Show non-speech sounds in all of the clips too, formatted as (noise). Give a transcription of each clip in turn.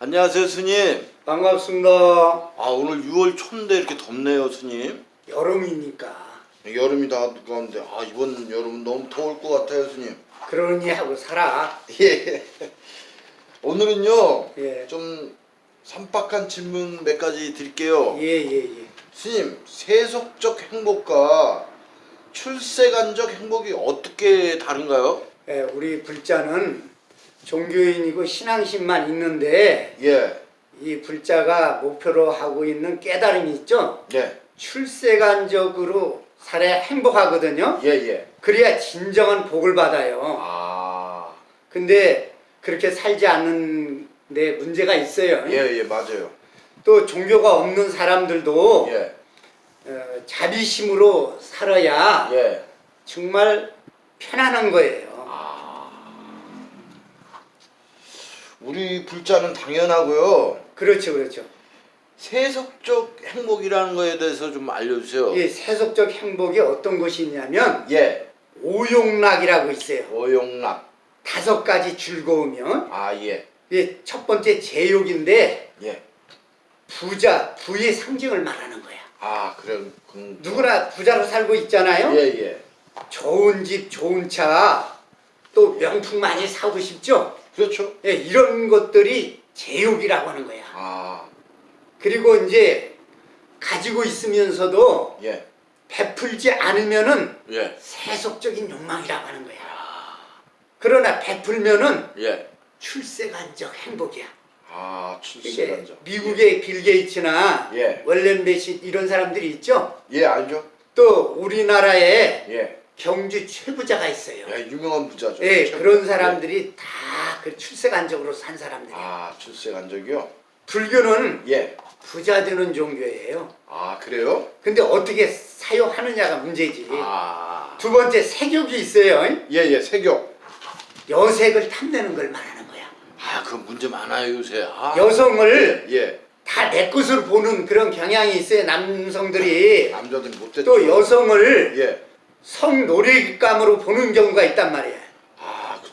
안녕하세요 스님 반갑습니다. 아 오늘 6월 초인데 이렇게 덥네요 스님 여름이니까 여름이 다 가는데 아 이번 여름은 너무 더울 것 같아요 스님 그러니 하고 살아. (laughs) 예 오늘은요 예. 좀 산박한 질문 몇 가지 드릴게요 예예 예. 스님 세속적 행복과 출세간적 행복이 어떻게 다른가요? 예, 우리 불자는 종교인이고 신앙심만 있는데 예 이 불자가 목표로 하고 있는 깨달음이 있죠. 예, 출세간적으로 살아야 행복하거든요. 예, 예. 그래야 진정한 복을 받아요. 아, 근데 그렇게 살지 않는 데 문제가 있어요. 예, 예, 맞아요. 또 종교가 없는 사람들도 예, 어, 자비심으로 살아야 예. 정말 편안한 거예요. 우리 불자는 당연하고요. 그렇죠, 그렇죠. 세속적 행복이라는 거에 대해서 좀 알려주세요. 이 세속적 행복이 어떤 것이 있냐면 예, 오용락이라고 있어요. 오용락. 다섯 가지 즐거우면 아, 예, 이게 첫 번째 제욕인데 예. 부자, 부의 상징을 말하는 거야. 아, 그래. 그, 누구나 부자로 살고 있잖아요. 예, 예. 좋은 집, 좋은 차, 또 명품 많이 사고 싶죠. 그렇죠. 예, 이런 것들이 제욕이라고 하는 거야. 아, 그리고 이제 가지고 있으면서도 예, 베풀지 않으면은 예, 세속적인 욕망이라고 하는 거야. 그러나 베풀면은 예. 출세간적 행복이야. 아, 출세간적. 미국의 빌 게이츠나 예. 월렌 베시 이런 사람들이 있죠. 예, 알죠? 또 우리나라에 예. 경주 최부자가 있어요. 예, 유명한 부자죠. 예, 최고. 그런 사람들이 다 그 출세 간적으로 산 사람들이에요. 아, 출세 간적이요? 불교는 예. 부자 되는 종교예요. 아, 그래요? 근데 어떻게 사용하느냐가 문제지. 아, 두 번째 색욕이 있어요. 예, 예, 세교. 여색을 탐내는 걸 말하는 거야. 아, 그 문제 많아요, 요새. 아. 여성을 예. 다내 것으로 보는 그런 경향이 있어요. 남성들이 남자들 못됐죠. 또 여성을 예. 성놀이감으로 보는 경우가 있단 말이야.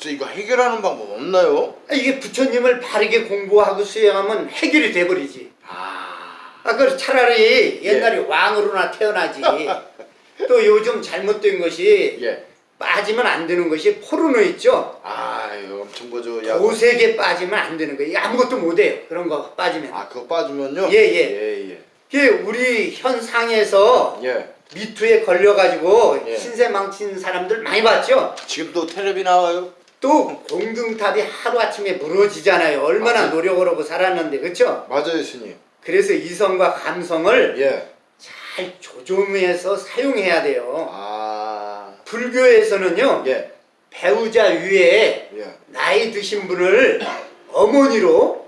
아, 그쵸. 이거 해결하는 방법 없나요? 아, 이게 부처님을 바르게 공부하고 수행하면 해결이 돼버리지. 아, 아, 그 차라리 옛날에 왕으로나 태어나지. (laughs) 또 요즘 잘못된 것이 예. 빠지면 안 되는 것이 포르노 있죠. 아, 이거 엄청 거죠. 야. 도색에 빠지면 안 되는 거예요. 아무것도 못 해요. 그런 거 빠지면. 아, 그거 빠지면요? 예, 예. 예, 예. 그게 우리 현상에서 예. 미투에 걸려가지고 예. 신세 망친 사람들 많이 봤죠. 지금도 텔레비 나와요? 또 공등탑이 하루아침에 무너지잖아요. 얼마나 맞아요. 노력을 하고 살았는데 그렇죠? 맞아요, 스님. 그래서 이성과 감성을 예. 잘 조정해서 사용해야 돼요. 아, 불교에서는요. 예. 배우자 위에 예. 나이 드신 분을 (coughs) 어머니로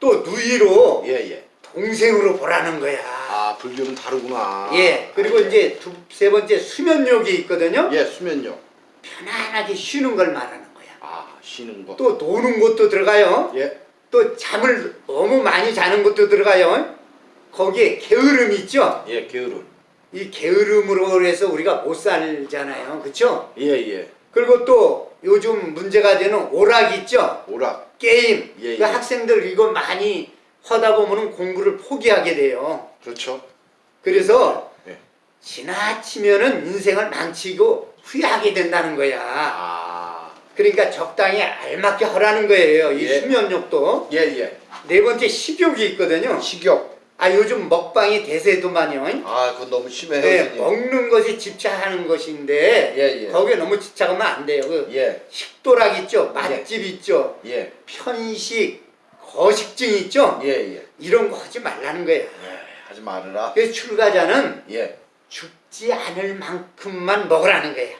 또 누이로 예, 예. 동생으로 보라는 거야. 아, 불교는 다르구나. 예. 그리고 이제 두, 세 번째 수면욕이 있거든요. 예, 수면요. 편안하게 쉬는 걸 말하는. 아, 쉬는 거. 또 노는 것도 들어가요. 예. 또 잠을 너무 많이 자는 것도 들어가요. 거기에 게으름이 있죠. 예, 게으름. 이 게으름으로 해서 우리가 못 살잖아요. 그렇죠? 예, 예. 그리고 또 요즘 문제가 되는 오락 있죠. 오락. 게임. 예, 그 예. 학생들 이거 많이 하다 보면은 공부를 포기하게 돼요. 그렇죠. 그래서 예. 지나치면은 인생을 망치고 후회하게 된다는 거야. 아, 그러니까 적당히 알맞게 하라는 거예요. 이 예. 수면욕도. 예, 예. 네 번째 식욕이 있거든요. 식욕. 아 요즘 먹방이 대세도만요. 아, 그건 너무 심해요, 네, 스님. 먹는 것이 집착하는 것인데 예, 예. 거기에 너무 집착하면 안 돼요. 그 예, 식도락 있죠, 맛집 있죠, 예. 편식, 거식증 있죠. 예, 예. 이런 거 하지 말라는 거예요. 예, 하지 말아라. 그래서 출가자는 예. 죽지 않을 만큼만 먹으라는 거예요.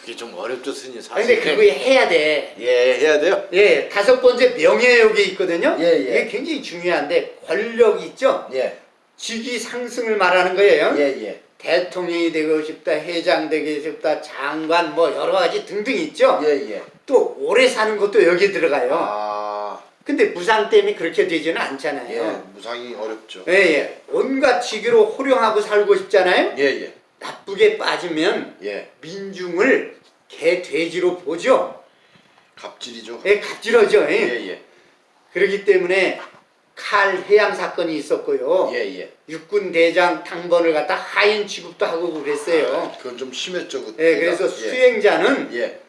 그게 좀 어렵죠, 스님. 아, 사실. 근데 그거 해야 돼. 예, 해야 돼요? 예, 다섯 번째 명예욕이 있거든요. 예, 예. 이게 굉장히 중요한데 권력 있죠. 예. 직위 상승을 말하는 거예요. 예, 예. 대통령이 되고 싶다, 회장 되고 싶다, 장관 뭐 여러 가지 등등 있죠. 예, 예. 또 오래 사는 것도 여기 들어가요. 아, 근데 무상 때문에 그렇게 되지는 않잖아요. 예. 무상이 어렵죠. 예, 예. 온갖 직위로 호령하고 살고 싶잖아요. 예, 예. 나쁘게 빠지면 예. 민중을 개 돼지로 보죠. 갑질이죠. 예, 갑질하죠. 예. 예, 예. 그렇기 때문에 칼 해양 사건이 있었고요. 예, 예. 육군 대장 당번을 갖다 하인 취급도 하고 그랬어요. 그건 좀 심했죠, 그때. 예, 그래서 예. 수행자는 예.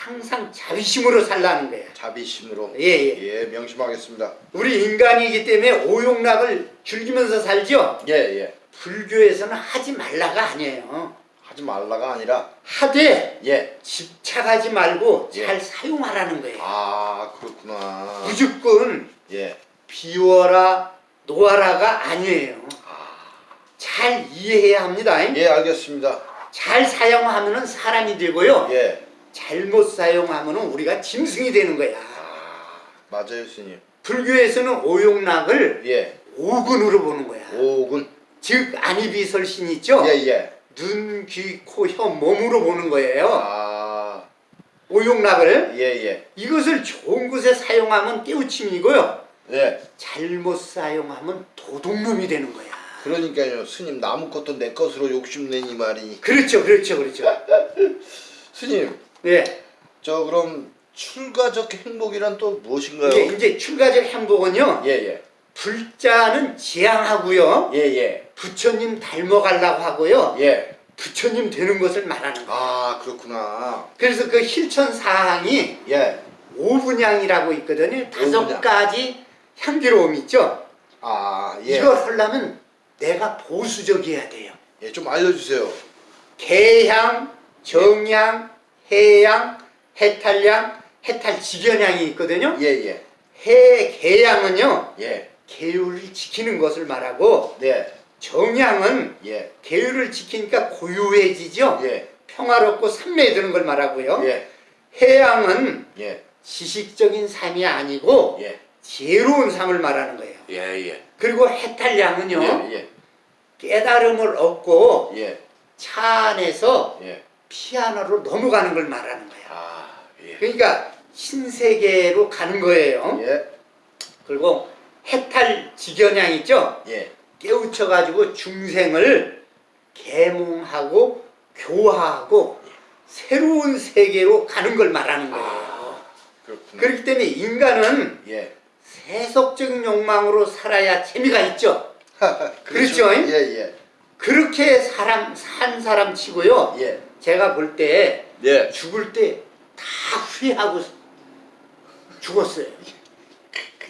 항상 자비심으로 살라는 거예요. 자비심으로. 예, 예. 예, 명심하겠습니다. 우리 인간이기 때문에 오용락을 즐기면서 살죠. 예, 예. 불교에서는 하지 말라가 아니에요. 하지 말라가 아니라 하되 예. 집착하지 말고 예. 잘 사용하라는 거예요. 아, 그렇구나. 무조건 예. 비워라 놓아라가 아니에요. 아. 잘 이해해야 합니다. 예, 알겠습니다. 잘 사용하면은 사람이 되고요. 예. 잘못 사용하면은 우리가 짐승이 되는 거야. 아, 맞아요, 스님. 불교에서는 오용락을 예. 오근으로 보는 거야. 오군. 즉 안이비설신 있죠? 예, 예. 눈, 귀, 코, 혀, 몸으로 보는 거예요. 아, 오용락을 예, 예. 이것을 좋은 곳에 사용하면 깨우침이고요. 예. 잘못 사용하면 도둑놈이 되는 거야. 그러니까요, 스님 남의 것도 내 것으로 욕심내니 말이니. 그렇죠, 그렇죠, 그렇죠. (laughs) 스님, 네, 저 그럼 출가적 행복이란 또 무엇인가요? 이게 이제 출가적 행복은요. 예, 예. 불자는 지향하고요. 예, 예. 부처님 닮아가려고 하고요. 예. 부처님 되는 것을 말하는 거야. 아, 그렇구나. 그래서 그 실천 사항이 예. 오분향이라고 있거든요. 다섯 오분향. 가지 향기로움 있죠. 아, 예. 이걸 하려면 내가 보수적이어야 돼요. 예, 좀 알려주세요. 개향, 정향, 해향, 해탈향, 해탈직연향이 있거든요. 예, 예. 해, 개향은요. 예. 계율을 지키는 것을 말하고 네. 정향은 예. 계율을 지키니까 고요해지죠. 예. 평화롭고 산매드는 걸 말하고요. 예. 해양은 예. 지식적인 삶이 아니고 예. 지혜로운 삶을 말하는 거예요. 예, 예. 그리고 해탈량은요. 예, 깨달음을 얻고 예. 차 안에서 예. 피아노로 넘어가는 걸 말하는 거예요. 아, 예. 그러니까 신세계로 가는 거예요. 예. 그리고 해탈 직연양 있죠? 예. 깨우쳐가지고 중생을 계몽하고 교화하고 새로운 세계로 가는 걸 말하는 거예요. 그렇구나. 그렇기 때문에 인간은 예. 세속적인 욕망으로 살아야 재미가 있죠. (laughs) 그렇죠? 예, 예. 그렇게 사람 산 사람 치고요. 예. 제가 볼때 예. 죽을 때 다 후회하고 죽었어요.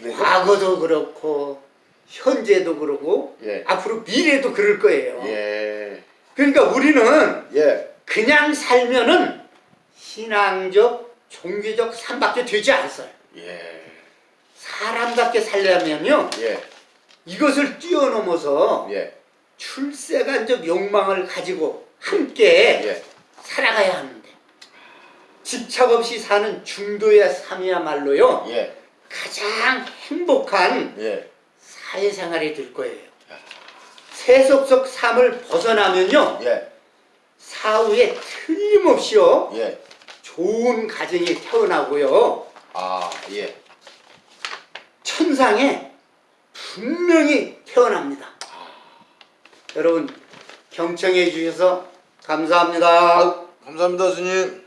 그래요? 과거도 그렇고 현재도 그러고 예. 앞으로 미래도 그럴 거예요. 예. 그러니까 우리는 예. 그냥 살면은 신앙적, 종교적 삶밖에 되지 않았어요. 예. 사람답게 살려면요 예. 이것을 뛰어넘어서 예. 출세간적 욕망을 가지고 함께 예. 살아가야 하는데 집착 없이 사는 중도의 삶이야말로요 예. 가장 행복한 예. 사회생활이 될 거예요. 세속적 삶을 벗어나면요 예. 사후에 틀림없이요 예. 좋은 가정이 태어나고요 아, 예. 천상에 분명히 태어납니다. 여러분 경청해 주셔서 감사합니다. 감사합니다, 스님.